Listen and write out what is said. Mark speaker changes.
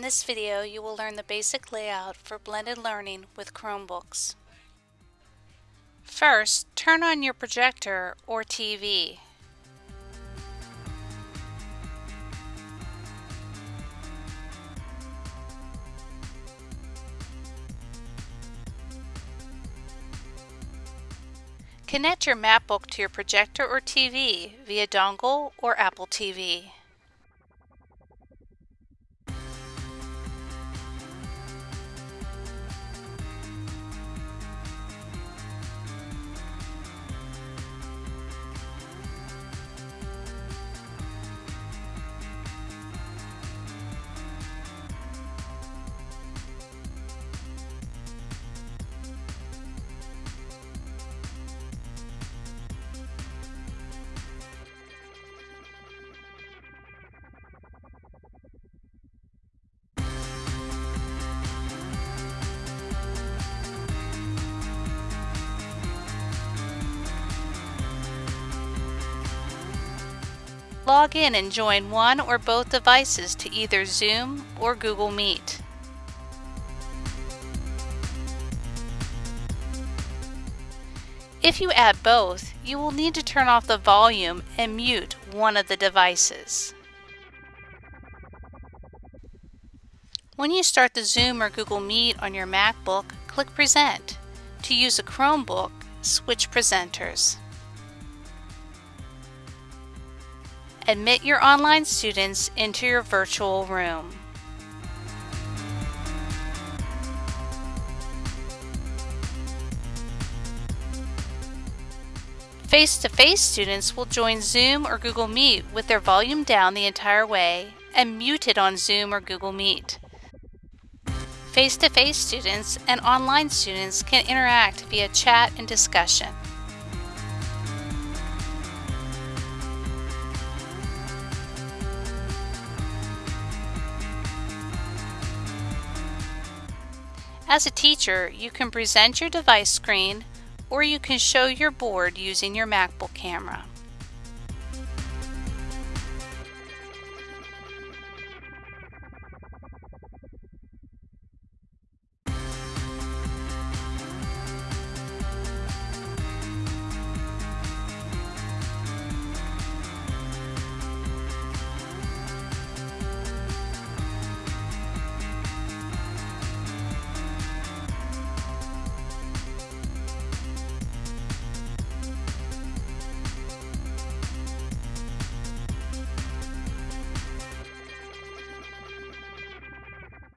Speaker 1: In this video, you will learn the basic layout for blended learning with Chromebooks. First, turn on your projector or TV. Connect your MacBook to your projector or TV via dongle or Apple TV. Log in and join one or both devices to either Zoom or Google Meet. If you add both, you will need to turn off the volume and mute one of the devices. When you start the Zoom or Google Meet on your MacBook, click Present. To use a Chromebook, switch presenters. Admit your online students into your virtual room. Face-to-face -face students will join Zoom or Google Meet with their volume down the entire way and muted on Zoom or Google Meet. Face-to-face -face students and online students can interact via chat and discussion. As a teacher, you can present your device screen or you can show your board using your MacBook camera.